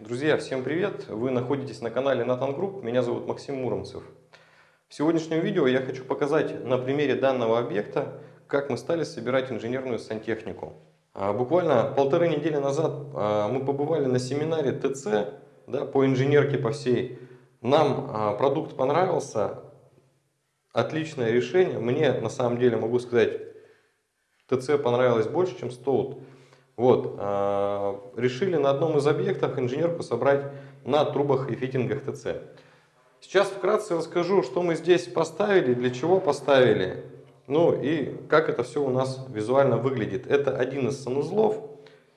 Друзья, всем привет! Вы находитесь на канале Nathan Group, меня зовут Максим Муромцев. В сегодняшнем видео я хочу показать на примере данного объекта, как мы стали собирать инженерную сантехнику. А, буквально полторы недели назад а, мы побывали на семинаре ТЦ да, по инженерке по всей. Нам а, продукт понравился, отличное решение. Мне на самом деле могу сказать, ТЦ понравилось больше, чем Стоут. Вот, э, решили на одном из объектов инженерку собрать на трубах и фитингах ТЦ. Сейчас вкратце расскажу, что мы здесь поставили, для чего поставили, ну и как это все у нас визуально выглядит. Это один из санузлов,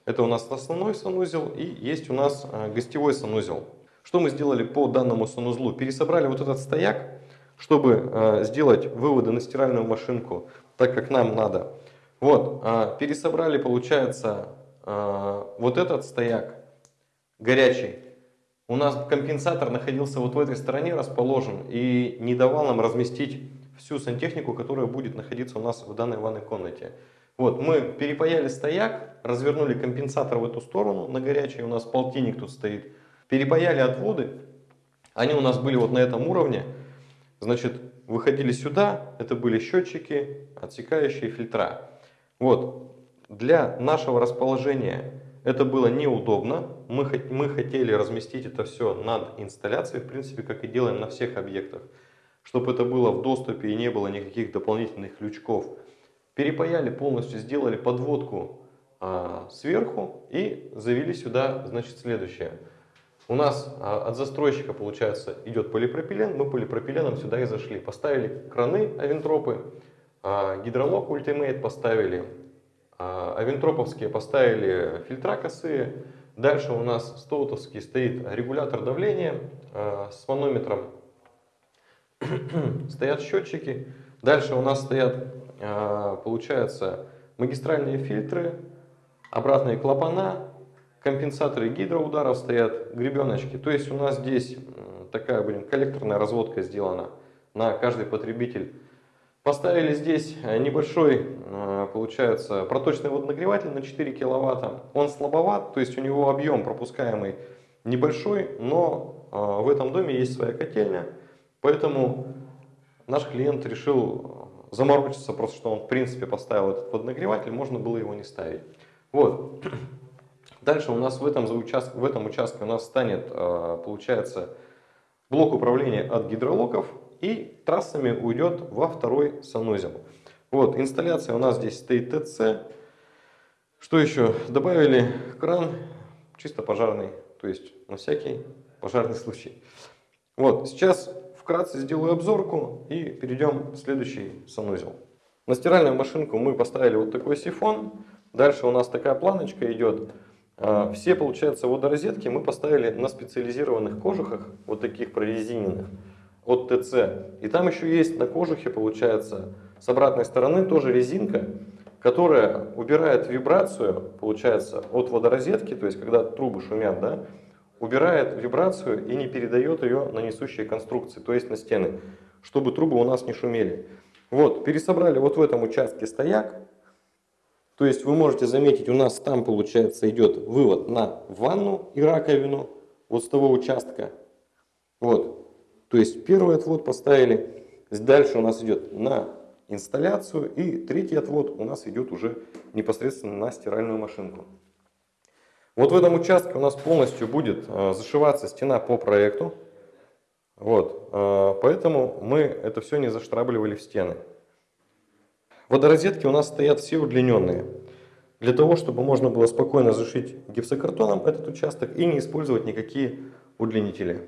это у нас основной санузел и есть у нас э, гостевой санузел. Что мы сделали по данному санузлу? Пересобрали вот этот стояк, чтобы э, сделать выводы на стиральную машинку, так как нам надо. Вот, а, пересобрали, получается, а, вот этот стояк горячий. У нас компенсатор находился вот в этой стороне расположен и не давал нам разместить всю сантехнику, которая будет находиться у нас в данной ванной комнате. Вот, мы перепаяли стояк, развернули компенсатор в эту сторону, на горячий у нас полтинник тут стоит. Перепаяли отводы, они у нас были вот на этом уровне. Значит, выходили сюда, это были счетчики, отсекающие фильтра. Вот, для нашего расположения это было неудобно. Мы, мы хотели разместить это все над инсталляцией, в принципе, как и делаем на всех объектах. Чтобы это было в доступе и не было никаких дополнительных лючков. Перепаяли полностью, сделали подводку а, сверху и завели сюда, значит, следующее. У нас а, от застройщика, получается, идет полипропилен. Мы полипропиленом сюда и зашли. Поставили краны авентропы гидролог Ultimate поставили, а, авентроповские поставили фильтра косые. Дальше у нас стоутовский стоит регулятор давления а, с манометром. стоят счетчики. Дальше у нас стоят, получается, магистральные фильтры, обратные клапана, компенсаторы гидроударов стоят, гребеночки. То есть у нас здесь такая, блин, коллекторная разводка сделана на каждый потребитель Поставили здесь э, небольшой, э, получается, проточный водонагреватель на 4 киловатта. Он слабоват, то есть у него объем пропускаемый небольшой, но э, в этом доме есть своя котельня. Поэтому наш клиент решил заморочиться, просто что он в принципе поставил этот водонагреватель, можно было его не ставить. Вот. Дальше у нас в этом, в этом участке у нас станет, получается, блок управления от гидролоков и трассами уйдет во второй санузел. Вот, инсталляция у нас здесь стоит ТЦ. Что еще? Добавили кран, чисто пожарный, то есть на всякий пожарный случай. Вот, сейчас вкратце сделаю обзорку и перейдем в следующий санузел. На стиральную машинку мы поставили вот такой сифон. Дальше у нас такая планочка идет. А, все, получается, водорозетки мы поставили на специализированных кожухах, вот таких прорезиненных от ТЦ. И там еще есть на кожухе, получается, с обратной стороны тоже резинка, которая убирает вибрацию, получается, от водорозетки, то есть когда трубы шумят, да, убирает вибрацию и не передает ее на несущие конструкции, то есть на стены, чтобы трубы у нас не шумели. Вот, пересобрали вот в этом участке стояк, то есть вы можете заметить, у нас там, получается, идет вывод на ванну и раковину, вот с того участка. Вот, то есть первый отвод поставили, дальше у нас идет на инсталляцию и третий отвод у нас идет уже непосредственно на стиральную машинку. Вот в этом участке у нас полностью будет э, зашиваться стена по проекту. Вот, э, поэтому мы это все не заштробливали в стены. Водорозетки у нас стоят все удлиненные. Для того, чтобы можно было спокойно зашить гипсокартоном этот участок и не использовать никакие удлинители.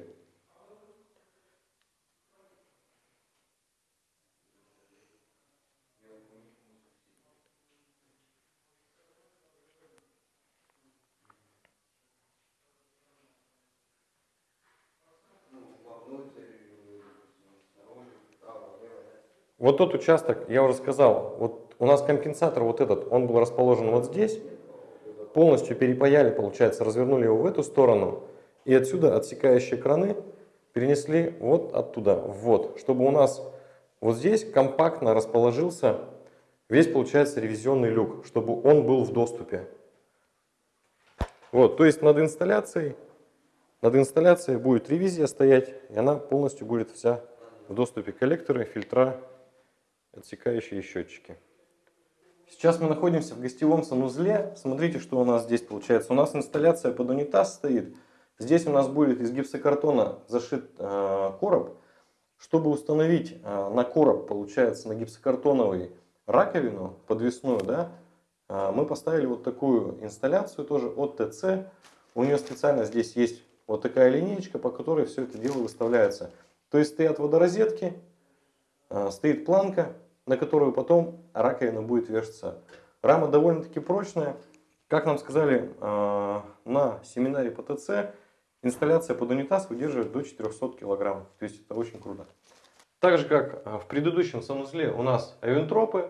Вот тот участок, я уже сказал, вот у нас компенсатор вот этот, он был расположен вот здесь, полностью перепаяли, получается, развернули его в эту сторону, и отсюда отсекающие краны перенесли вот оттуда, вот, чтобы у нас вот здесь компактно расположился весь, получается, ревизионный люк, чтобы он был в доступе. Вот, то есть над инсталляцией над инсталляцией будет ревизия стоять, и она полностью будет вся в доступе коллекторы, фильтра, отсекающие счетчики. Сейчас мы находимся в гостевом санузле. Смотрите, что у нас здесь получается. У нас инсталляция под унитаз стоит. Здесь у нас будет из гипсокартона зашит э, короб. Чтобы установить э, на короб, получается, на гипсокартоновый раковину подвесную, да, э, мы поставили вот такую инсталляцию тоже от ТЦ. У нее специально здесь есть вот такая линеечка, по которой все это дело выставляется. То есть стоят водорозетки, э, стоит планка, на которую потом раковина будет вешаться. Рама довольно-таки прочная. Как нам сказали э, на семинаре по ТЦ, инсталляция под унитаз выдерживает до 400 кг. То есть это очень круто. Так же как э, в предыдущем санузле у нас авентропы,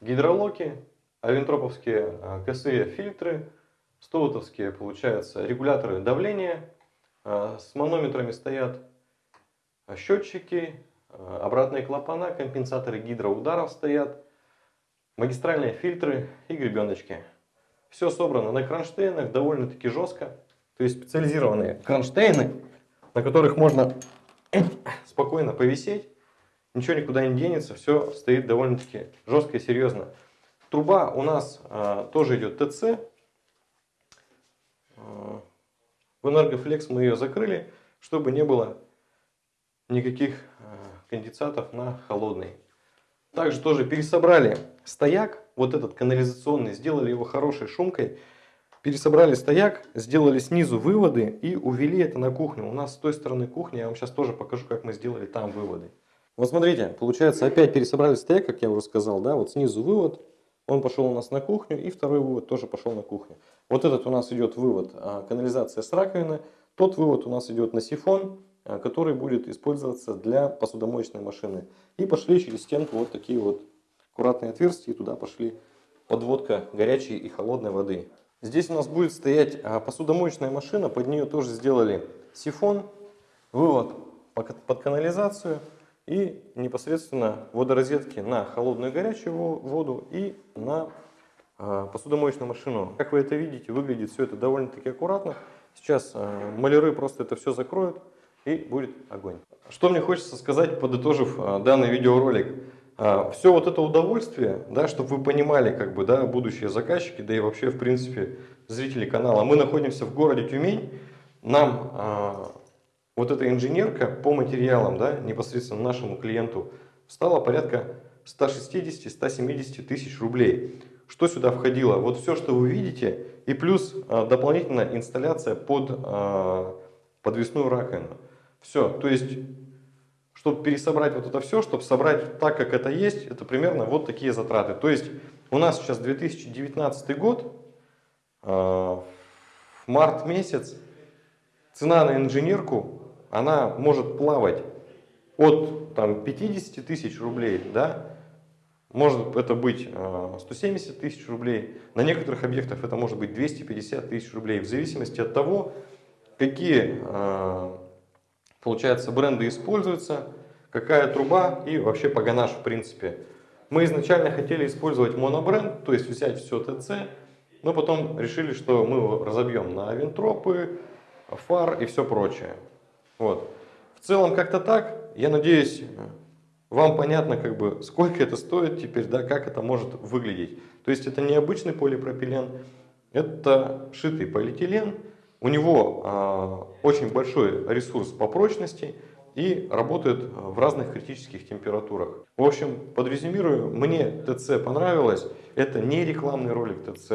гидролоки, авентроповские э, косые фильтры, стоутовские получается регуляторы давления, с манометрами стоят счетчики, обратные клапана, компенсаторы гидроударов стоят, магистральные фильтры и гребеночки. Все собрано на кронштейнах довольно-таки жестко. То есть специализированные кронштейны, на которых можно спокойно повисеть. Ничего никуда не денется, все стоит довольно-таки жестко и серьезно. Труба у нас а, тоже идет ТЦ. А, в Энергофлекс мы ее закрыли, чтобы не было никаких конденсатов на холодный. Также тоже пересобрали стояк, вот этот канализационный, сделали его хорошей шумкой. Пересобрали стояк, сделали снизу выводы и увели это на кухню. У нас с той стороны кухни, я вам сейчас тоже покажу, как мы сделали там выводы. Вот смотрите, получается опять пересобрали стояк, как я уже сказал, да, вот снизу вывод, он пошел у нас на кухню, и второй вывод тоже пошел на кухню. Вот этот у нас идет вывод а, канализация с раковины, тот вывод у нас идет на сифон, который будет использоваться для посудомоечной машины. И пошли через стенку вот такие вот аккуратные отверстия, и туда пошли подводка горячей и холодной воды. Здесь у нас будет стоять а, посудомоечная машина, под нее тоже сделали сифон, вывод под канализацию и непосредственно водорозетки на холодную и горячую воду и на а, посудомоечную машину. Как вы это видите, выглядит все это довольно-таки аккуратно. Сейчас а, маляры просто это все закроют и будет огонь. Что мне хочется сказать, подытожив данный видеоролик. А, все вот это удовольствие, да, чтобы вы понимали, как бы, да, будущие заказчики, да и вообще, в принципе, зрители канала. Мы находимся в городе Тюмень, нам а, вот эта инженерка по материалам, да, непосредственно нашему клиенту, стала порядка 160-170 тысяч рублей. Что сюда входило? Вот все, что вы видите, и плюс а, дополнительная инсталляция под а, подвесную раковину. Все, то есть чтобы пересобрать вот это все, чтобы собрать так, как это есть, это примерно вот такие затраты. То есть у нас сейчас 2019 год, э, март месяц, цена на инженерку, она может плавать от там, 50 тысяч рублей, да, может это быть 170 э, тысяч рублей, на некоторых объектах это может быть 250 тысяч рублей, в зависимости от того, какие э, получается, бренды используются, какая труба и вообще погонаж в принципе. Мы изначально хотели использовать монобренд, то есть взять все ТЦ, но потом решили, что мы его разобьем на винтропы, фар и все прочее. Вот. В целом как-то так. Я надеюсь, вам понятно, как бы, сколько это стоит теперь, да, как это может выглядеть. То есть это не обычный полипропилен, это шитый полиэтилен, у него а, очень большой ресурс по прочности и работает в разных критических температурах. В общем, подрезюмирую, мне ТЦ понравилось. Это не рекламный ролик ТЦ.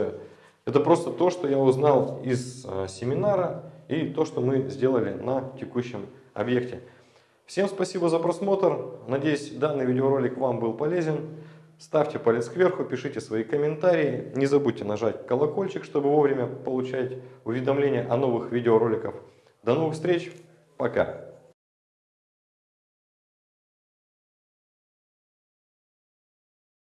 Это просто то, что я узнал из а, семинара и то, что мы сделали на текущем объекте. Всем спасибо за просмотр. Надеюсь, данный видеоролик вам был полезен. Ставьте палец кверху, пишите свои комментарии. Не забудьте нажать колокольчик, чтобы вовремя получать уведомления о новых видеороликах. До новых встреч. Пока.